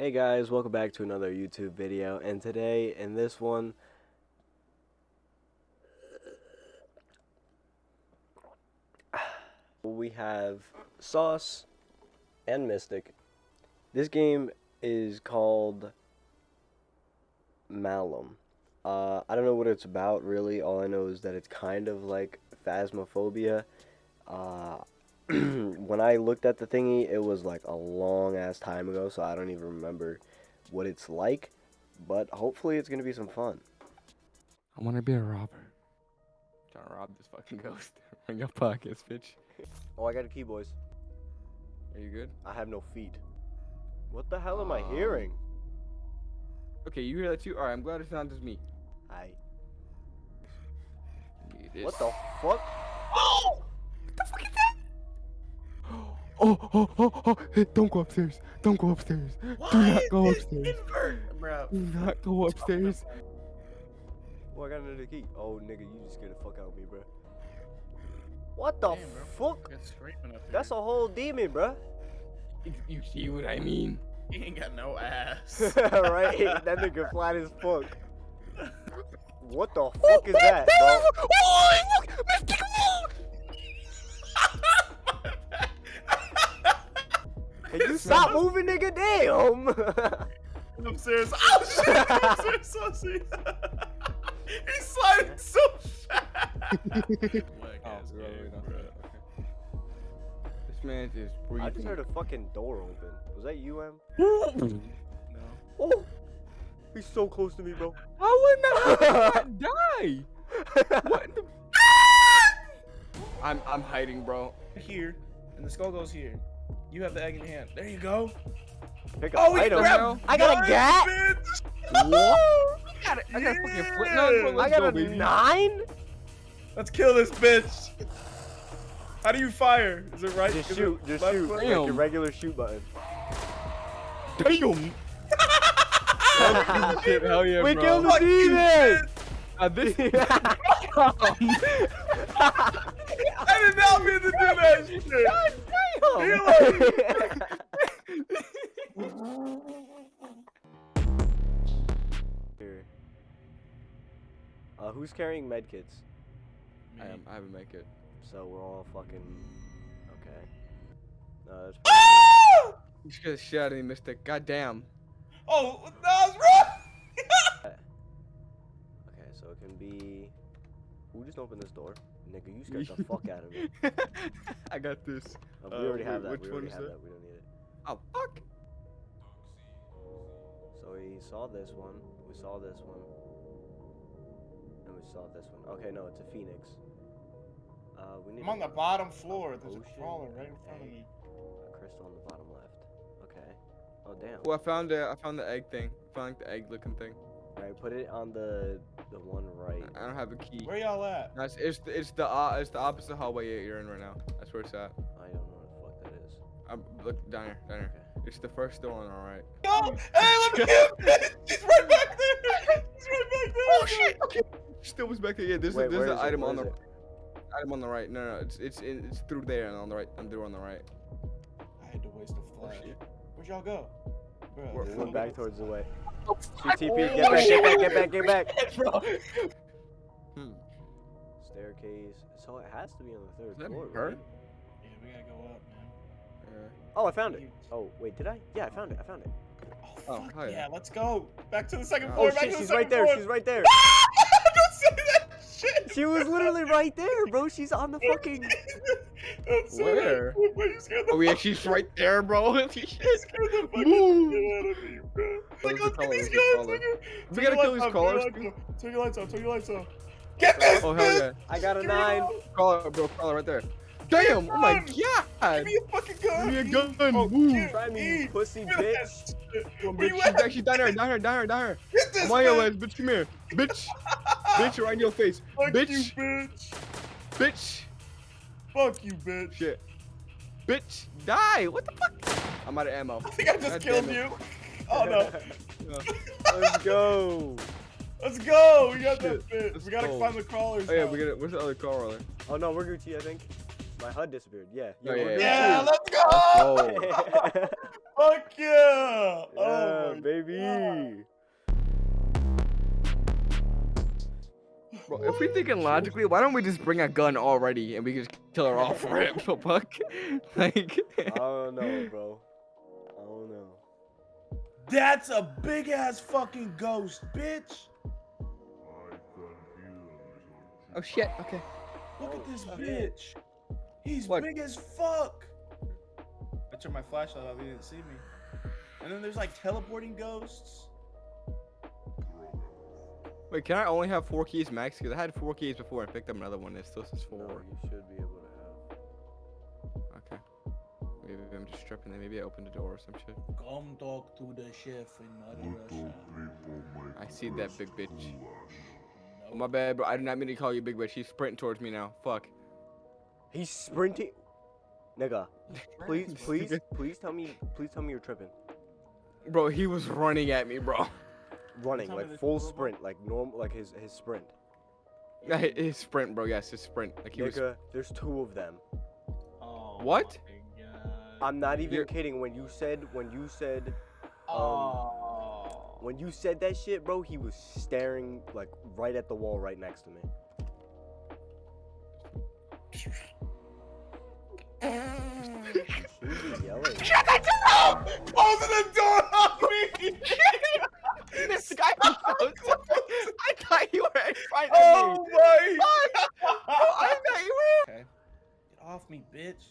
Hey guys, welcome back to another YouTube video, and today, in this one, we have Sauce and Mystic. This game is called Malum. Uh, I don't know what it's about, really. All I know is that it's kind of like Phasmophobia. Uh, when I looked at the thingy, it was like a long ass time ago, so I don't even remember what it's like. But hopefully, it's gonna be some fun. I want to be a robber. Trying to rob this fucking ghost. Bring your pockets, bitch. Oh, I got a key, boys. Are you good? I have no feet. What the hell am I Um, hearing? Okay, you hear that too? Alright, I'm glad it's not just me. I. what the fuck? Oh, oh, oh, oh, hey, don't go upstairs. Don't go upstairs. Do not go upstairs. Bro. Do not go upstairs. Well, I got another key. Oh, nigga, you just scared the fuck out of me, bro. What the Damn, bro. fuck? It's scraping up That's a whole demon, bro. You, you see what I mean? He ain't got no ass. right? That nigga flat as fuck. What the fuck is that, bro? Can you stop moving, nigga? Damn! Upstairs. Oh shit! Upstairs, Saucy. He's sliding so fast. Oh, Whack bro, game, no, bro. okay. This man is breathing. I just heard a fucking door open. Was that you, Em? No. Oh! He's so close to me, bro. How would not die? What in the... I'm I'm hiding, bro. Here, and the skull goes here. You have the egg in your hand. There you go. Pick Oh, we item. grabbed. I got a nine, gat? bitch. What? I got a, I got a fucking flip knife, bro. Yeah. I got go, a baby. nine? Let's kill this bitch. How do you fire? Is it right? Just Is shoot, just shoot. Like your regular shoot button. Damn. Shit, hell yeah, we bro. killed the Fuck you, demon! Uh, this I did not mean to do that shit. Here. Uh, who's carrying medkits? I am. I have a medkit. So we're all fucking okay. No, that's Ah! You should have shot him, Mystic. Goddamn. Oh, that was wrong. okay. So it can be. Who just opened this door? Nigga, you scared the fuck out of me. I got this. Uh, we Uh, already have that. which we one already is have that? that. We don't need it. Oh fuck. So we saw this one. We saw this one. And we saw this one. Okay, no, it's a phoenix. Uh, we need I'm on the bottom floor. There's a crawler right in front of me. A crystal on the bottom left. Okay. Oh damn. Well, I found the I found the egg thing. I found like the egg looking thing. Alright, put it on the the one right. I don't have a key. Where y'all at? No, it's, it's the it's the uh, it's the opposite hallway you're in right now. That's where it's at. I don't know what the fuck that is. Um, look down here, down here. Okay. It's the first door on the right. Yo, hey, let me get He's right back there. He's right back there. Oh shit. Okay. Still was back there. Yeah, there's Wait, a, there's where an is it? item Where on is the it? item on the right. No, no, it's it's in, it's through there and on the right. I'm through on the right. I had to waste a Oh flash. shit. Where'd y'all go? Bro, We're- We this went is- back towards the way. Oh, CTP, get back, get back, get back, get back. Bro. Hmm. Staircase. So it has to be on the third Is that floor. her? right? Yeah, we gotta go up, man. Yeah. Oh, I found it. Oh, wait, did I? Yeah, I found it. I found it. Oh, Oh, fuck hell yeah. yeah. let's go. Back to the second Oh, floor. Oh back shit, to the she's second right there. floor. She's right there. Don't say that shit. She was literally right there, bro. She's on the fucking. Don't say Where? You scared the Oh yeah, she's right there, bro. You scared the fucking Move. Look at these guys, color? nigga. We gotta your kill these lights off, callers, Turn your lights off. Turn your lights off. Turn your lights off. Get this, Oh hell yeah. I got a oh Give me nine. Caller, bro, caller right there. Damn! Oh my god! Give god! me a fucking gun. Give me a gun. Oh, Move. Try me, you pussy give me that bitch. shit. Come on, Where bitch. you She's, at? down, she's down here, down here, down here, down here. Get this, I'm on your bitch. legs, bitch. Come here, bitch. bitch, right in your face, Fuck bitch. you, bitch. bitch. Fuck you, bitch. Shit, bitch. Die. What the fuck? I'm out of ammo. I think I just God killed damn you. Oh no. Let's go. Let's go. We got Shit, that bitch. let's We gotta go. find the crawlers. Oh yeah, now. we got it. Where's the other caller? Oh no, we're Gucci, I think. My HUD disappeared. Yeah. Oh, we're yeah, Yeah, Gucci. let's go. Oh. Fuck yeah. Oh Yeah. baby. Bro, if we're thinking logically, why don't we just bring a gun already and we can just kill her off for rip, fuck? like, I don't know, bro. I don't know. That's a big ass fucking ghost, bitch. oh shit, okay. Look at this bitch. He's What? big as fuck. I turned my flashlight off. He didn't see me. And then there's like teleporting ghosts. Wait, can I only have four keys max? Because I had four keys before and picked up another one. It still says No, four. you should be able to I'm just tripping there. Maybe I opened the door or some shit. Come talk to the chef in Mother Russia. I see that big bitch. Oh, my bad, bro. I did not mean to call you big bitch. She's sprinting towards me now. Fuck. He's sprinting. Nigga, please, please, please tell me, please tell me you're tripping. Bro, he was running at me, bro. Running like full two of 'em? sprint, like normal, like his his sprint. Yeah, hi- his sprint, bro. Yes, his sprint. Like he was. There's two of them. Oh What? My God. I'm not even You're- kidding. When you said, when you said, um, Oh. when you said that shit, bro, he was staring like right at the wall right next to me. Who's yelling? Closing the door on me. this guy was so I thought you were in front of oh me. my. Bro, I thought you were. Okay. Get off me, bitch.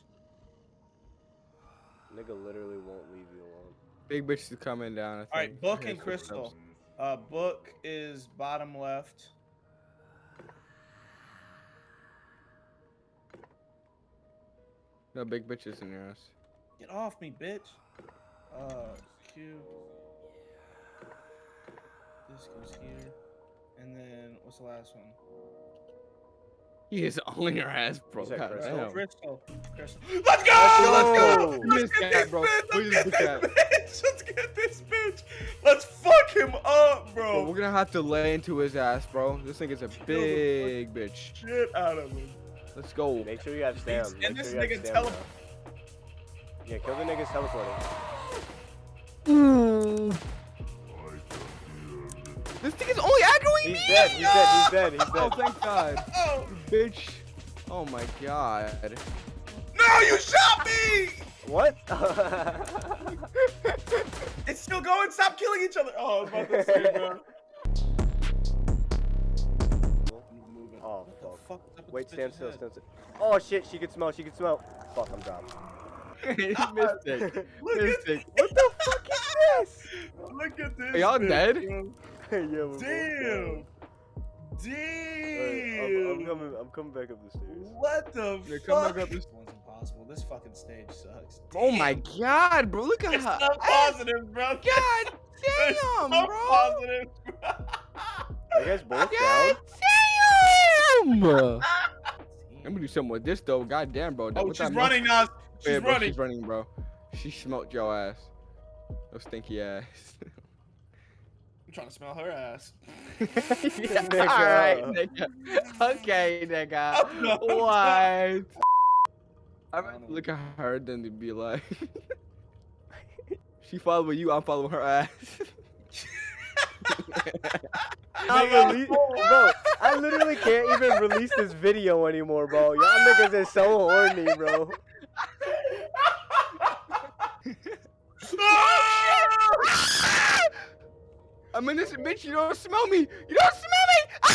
Nigga literally won't leave you alone. Big bitch is coming down. I think. All right, book and crystal. footsteps. Uh, book is bottom left. No, big bitch is in your ass. Get off me, bitch. Uh, Q. This goes here. And then, what's the last one? He is on your ass, bro. You said crystal? Crystal. Crystal. Let's go! Let's go! Let's get that, this bro. bitch! We Let's get this bitch! Let's get this bitch! Let's fuck him up, Bro, we're gonna have to lay into his ass, bro. This nigga's a the fuck- big bitch. Shit out of him. Let's go. Make sure you have stamina. and this sure you nigga stam tele- now. Yeah, kill the niggas teleporting. This thing is only aggroing He's me. dead. He's dead. He's oh, dead. He's dead. Oh, thank God, Oh! Bitch. Oh my God. No, you shot me! What? It's still going. Stop killing each other. Oh, I was about to say, bro. oh fuck. fuck is up with Wait, stand still, stand still. Oh shit, she can smell. She can smell. Fuck, I'm dropped. he missed it. Look Missed at it. What the fuck is this? Look at this. Are y'all dead? yeah, Damn. Damn. I'm, I'm coming. I'm coming back up the stairs. What the Yeah, fuck? come back up This one's impossible. This fucking stage sucks. Oh my God, bro. Look at It's her. so positive, bro. God It's damn, so bro. positive. Are you guys both God down? damn. I'm gonna do something with this though. God damn, bro. That- oh, with she's that running, Nas. She's Yeah, bro, running. She's running, bro. She smelt your ass. Those stinky ass. I'm trying to smell her ass. yeah, Nigga. Alright, nigga. Okay, nigga. I'm What? I'm I gonna look at her, then to be like, she following you, I'm following her ass. I rele- bro, I literally can't even release this video anymore, bro. Y'all niggas is so horny, bro. I'm in this bitch. You don't smell me. You don't smell me.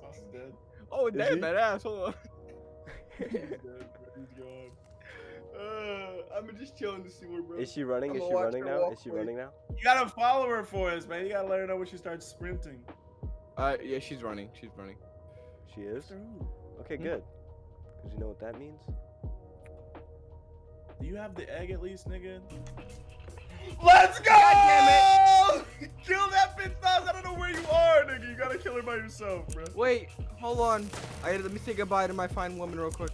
Sauce is dead. oh, damn that ass. Hold on. He's dead. He's gone. Uh, I'm just chilling to see where, bro. Is she running? Is she running now? Is she running now? You gotta follow her for us, man. You gotta let her know when she starts sprinting. Uh, yeah, she's running. She's running. She is. Okay, Hmm. good. Cause you know what that means. Do you have the egg at least, nigga? Let's go! God Kill that bitch, Nas. I don't know where you are, nigga. You gotta kill her by yourself, bro. Wait, hold on. I let me say goodbye to my fine woman real quick.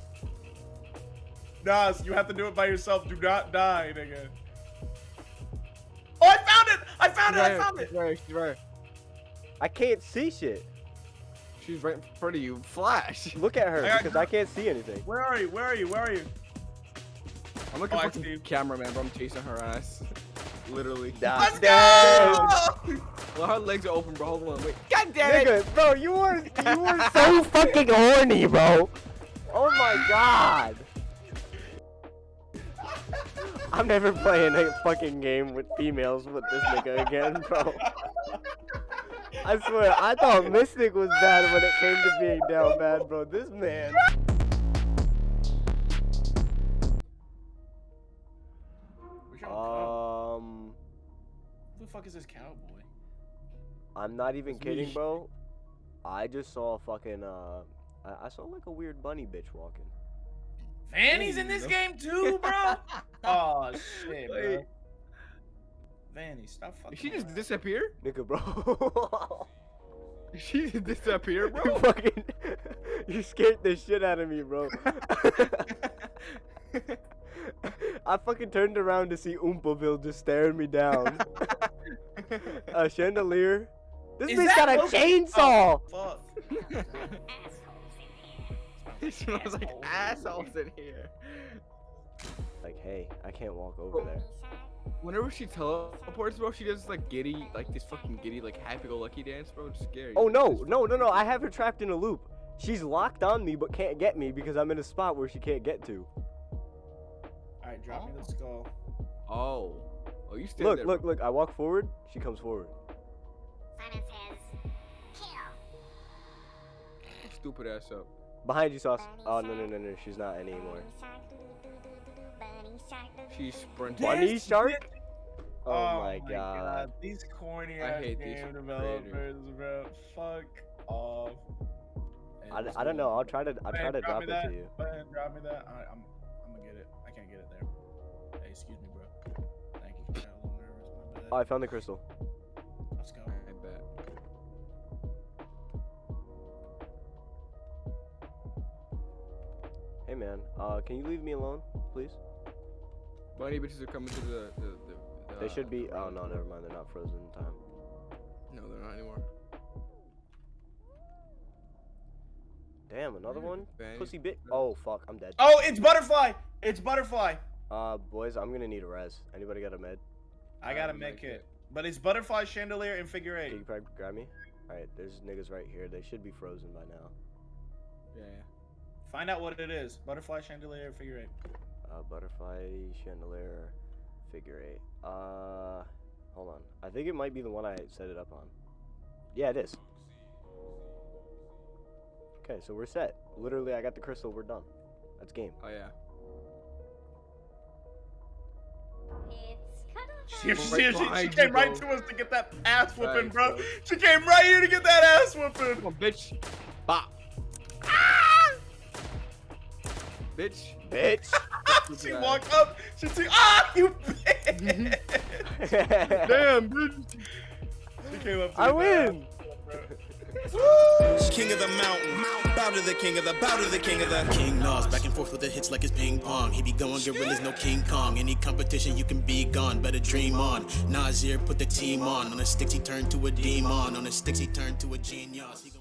Nas, you have to do it by yourself. Do not die, nigga. Oh, I found it! I found it! I found it! right. She's right. I can't see shit. She's right in front of you. Flash. Look at her I because I can't see anything. Where are you? Where are you? Where are you? I'm looking Oh, I for see. the cameraman, bro. I'm chasing her ass. literally. God Let's damn. go! Well, her legs are open, bro. Hold on, wait. God damn it! Nigga, bro, you were you were so fucking horny, bro. Oh my god. I'm never playing a fucking game with females with this nigga again, bro. I swear, I thought Mystic was bad when it came to being down bad, bro. This man. I'm not even It's kidding, me. bro. I just saw a fucking uh, I, I saw like a weird bunny bitch walking. Vanny's in this game too, bro? oh shit, bro. Wait. Vanny, stop fucking. Did she just around. disappear? Nigga, bro. Did she just disappear, you bro? fucking, you scared the shit out of me, bro. I fucking turned around to see Oompaville just staring me down. a chandelier. This Is bitch got a chainsaw. Oh, fuck. it smells like assholes in here. Like, hey, I can't walk over there. Whenever she teleports, bro, she does like giddy, like this fucking giddy, like happy-go-lucky dance, bro. It's scary. Oh no, no, no, no! I have her trapped in a loop. She's locked on me, but can't get me because I'm in a spot where she can't get to. Alright, drop me the skull. Oh. Oh, you still Look, there, look, bro. look! I walk forward, she comes forward. Stupid ass up. Behind you, Sauce. Oh no, no, no, no! She's not anymore. She's sprinting. Bunny shark? shit- Oh, oh my god. These corny I ass hate these game creators. developers, bro. Fuck off. I, I don't know. I'll try to I'll Go try to drop me it that. to you. Go ahead, drop me that. I, I'm, I'm gonna get it. I can't get it there. Hey, excuse me, bro. Thank you. Got a little nervous. My bad. Oh, I found the crystal. Let's go. Hey man, uh, can you leave me alone, please? Bunny bitches are coming to the. the, the, the They should be. the Oh no, never mind. They're not frozen in time. No, they're not anymore. Damn, another one. is Vanny? Pussy bit. Oh fuck, I'm dead. Oh, it's butterfly. It's butterfly. Uh, boys, I'm gonna need a res. Anybody got a med? I I got a a med med kit, kit. but it's butterfly chandelier and figure Can eight. you probably grab me? All right, there's niggas right here. They should be frozen by now. Yeah, yeah. Find out what it is. Butterfly chandelier figure eight. Uh, butterfly chandelier, figure eight. Uh, hold on. I think it might be the one I set it up on. Yeah, it is. Okay, so we're set. Literally, I got the crystal. We're done. That's game. Oh yeah. It's She, cuddle she, right she, she behind came you, right bro. to us to get that ass whooping, Thanks, bro. bro. She came right here to get that ass whooping. Come on, bitch. Bop. Bitch. Bitch. she guy. walked up. She took. Ah, you bitch. Damn, bitch. she came up. To I get that win. ass. King of the mountain, bow to the king of the, bow to the king of the. King Nas, back and forth with the hits like it's ping pong. He be going gorillas, no King Kong. Any competition, you can be gone. Better dream on. Nasir put the team on. On the sticks, he turned to a demon. On the sticks, he turned to a genius. He gon-